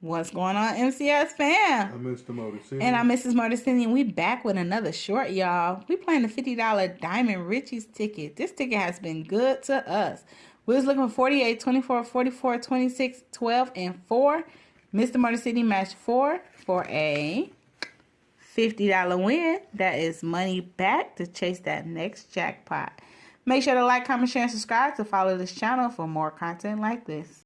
What's going on, MCS fam? I'm Mr. Motor And I'm Mrs. Motor and we back with another short, y'all. We playing the $50 Diamond Riches ticket. This ticket has been good to us. We was looking for 48, 24, 44, 26, 12, and 4. Mr. Motor matched 4 for a $50 win. That is money back to chase that next jackpot. Make sure to like, comment, share, and subscribe to follow this channel for more content like this.